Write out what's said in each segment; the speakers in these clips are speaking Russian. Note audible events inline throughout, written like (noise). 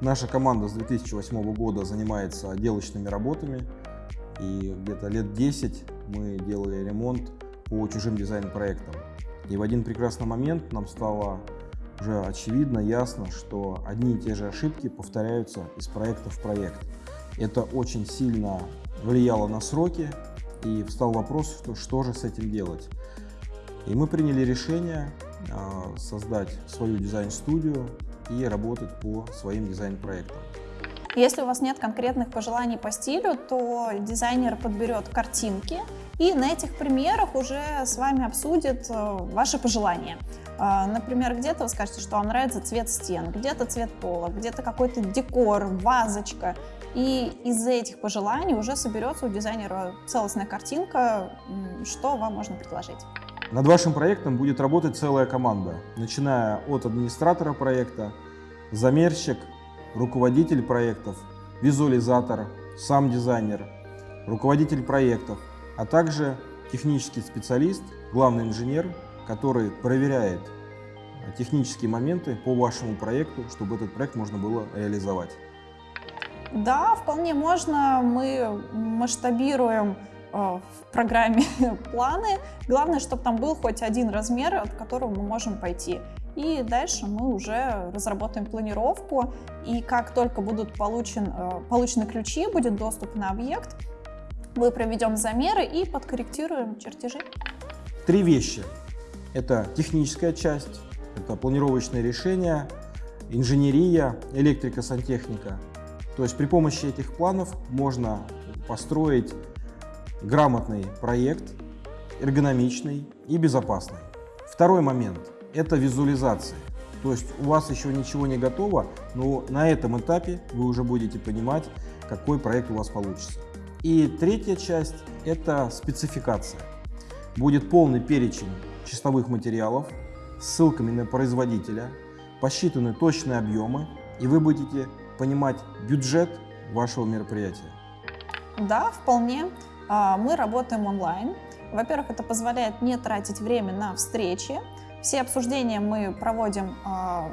Наша команда с 2008 года занимается отделочными работами. И где-то лет 10 мы делали ремонт по чужим дизайн-проектам. И в один прекрасный момент нам стало уже очевидно, ясно, что одни и те же ошибки повторяются из проекта в проект. Это очень сильно влияло на сроки, и встал вопрос, что, же с этим делать. И мы приняли решение а, создать свою дизайн-студию и работать по своим дизайн-проектам. Если у вас нет конкретных пожеланий по стилю, то дизайнер подберет картинки и на этих примерах уже с вами обсудит э, ваши пожелания. А, например, где-то вы скажете, что вам нравится цвет стен, где-то цвет пола, где-то какой-то декор, вазочка. И из этих пожеланий уже соберется у дизайнера целостная картинка, что вам можно предложить. Над вашим проектом будет работать целая команда, начиная от администратора проекта, замерщик, руководитель проектов, визуализатор, сам дизайнер, руководитель проектов, а также технический специалист, главный инженер, который проверяет технические моменты по вашему проекту, чтобы этот проект можно было реализовать. Да, вполне можно. Мы масштабируем в программе (laughs) планы. Главное, чтобы там был хоть один размер, от которого мы можем пойти. И дальше мы уже разработаем планировку. И как только будут получен, э, получены ключи, будет доступ на объект, мы проведем замеры и подкорректируем чертежи. Три вещи. Это техническая часть, это планировочные решения, инженерия, электрика, сантехника. То есть при помощи этих планов можно построить грамотный проект, эргономичный и безопасный. Второй момент – это визуализация. То есть у вас еще ничего не готово, но на этом этапе вы уже будете понимать, какой проект у вас получится. И третья часть – это спецификация. Будет полный перечень чистовых материалов, ссылками на производителя, посчитаны точные объемы, и вы будете понимать бюджет вашего мероприятия. Да, вполне. А, мы работаем онлайн. Во-первых, это позволяет не тратить время на встречи. Все обсуждения мы проводим а,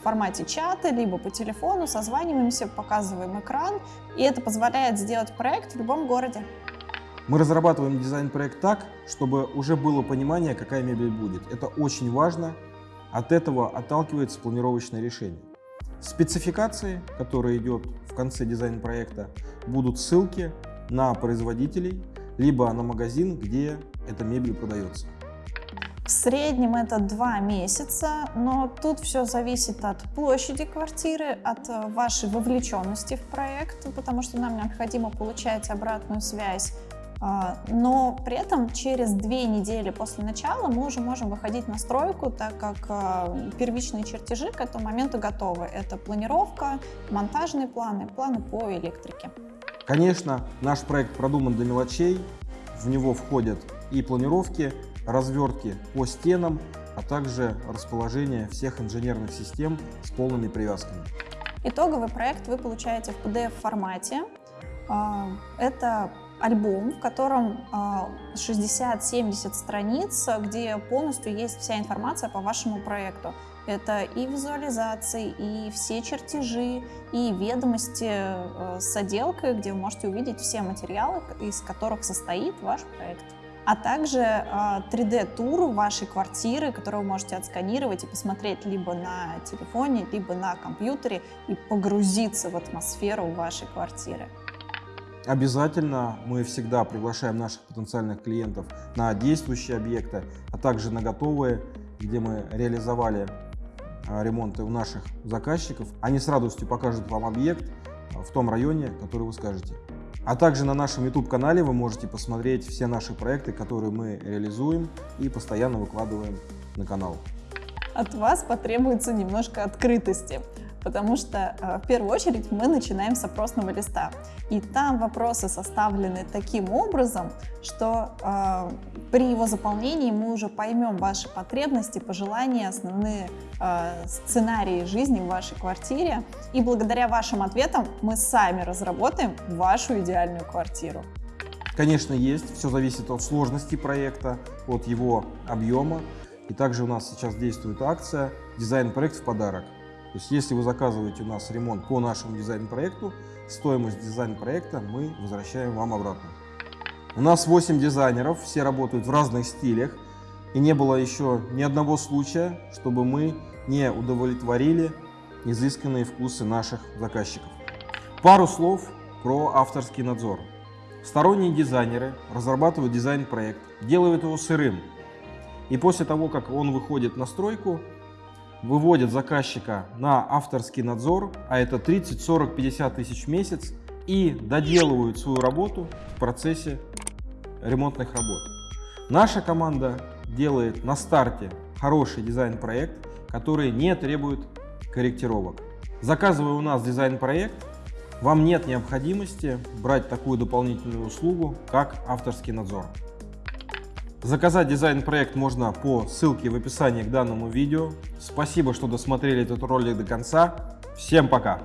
в формате чата, либо по телефону, созваниваемся, показываем экран, и это позволяет сделать проект в любом городе. Мы разрабатываем дизайн-проект так, чтобы уже было понимание, какая мебель будет. Это очень важно. От этого отталкивается планировочное решение. спецификации, которые идет в конце дизайн-проекта, будут ссылки на производителей, либо на магазин, где эта мебель продается. В среднем это два месяца, но тут все зависит от площади квартиры, от вашей вовлеченности в проект, потому что нам необходимо получать обратную связь а, но при этом через две недели после начала мы уже можем выходить на стройку, так как а, первичные чертежи к этому моменту готовы. Это планировка, монтажные планы, планы по электрике. Конечно, наш проект продуман до мелочей. В него входят и планировки, развертки по стенам, а также расположение всех инженерных систем с полными привязками. Итоговый проект вы получаете в PDF-формате. А, это альбом, в котором 60-70 а, страниц, где полностью есть вся информация по вашему проекту. Это и визуализации, и все чертежи, и ведомости э, с отделкой, где вы можете увидеть все материалы, из которых состоит ваш проект. А также 3D-тур а, вашей квартиры, которую вы можете отсканировать и посмотреть либо на телефоне, либо на компьютере и погрузиться в атмосферу вашей квартиры. Обязательно мы всегда приглашаем наших потенциальных клиентов на действующие объекты, а также на готовые, где мы реализовали а, ремонты у наших заказчиков. Они с радостью покажут вам объект а, в том районе, который вы скажете. А также на нашем YouTube-канале вы можете посмотреть все наши проекты, которые мы реализуем и постоянно выкладываем на канал. От вас потребуется немножко открытости потому что э, в первую очередь мы начинаем с опросного листа. И там вопросы составлены таким образом, что э, при его заполнении мы уже поймем ваши потребности, пожелания, основные э, сценарии жизни в вашей квартире. И благодаря вашим ответам мы сами разработаем вашу идеальную квартиру. Конечно, есть. Все зависит от сложности проекта, от его объема. И также у нас сейчас действует акция «Дизайн-проект в подарок». То есть если вы заказываете у нас ремонт по нашему дизайн-проекту, стоимость дизайн-проекта мы возвращаем вам обратно. У нас 8 дизайнеров, все работают в разных стилях, и не было еще ни одного случая, чтобы мы не удовлетворили изысканные вкусы наших заказчиков. Пару слов про авторский надзор. Сторонние дизайнеры разрабатывают дизайн-проект, делают его сырым, и после того, как он выходит на стройку, выводят заказчика на авторский надзор, а это 30, 40, 50 тысяч в месяц, и доделывают свою работу в процессе ремонтных работ. Наша команда делает на старте хороший дизайн-проект, который не требует корректировок. Заказывая у нас дизайн-проект, вам нет необходимости брать такую дополнительную услугу, как авторский надзор. Заказать дизайн-проект можно по ссылке в описании к данному видео. Спасибо, что досмотрели этот ролик до конца. Всем пока!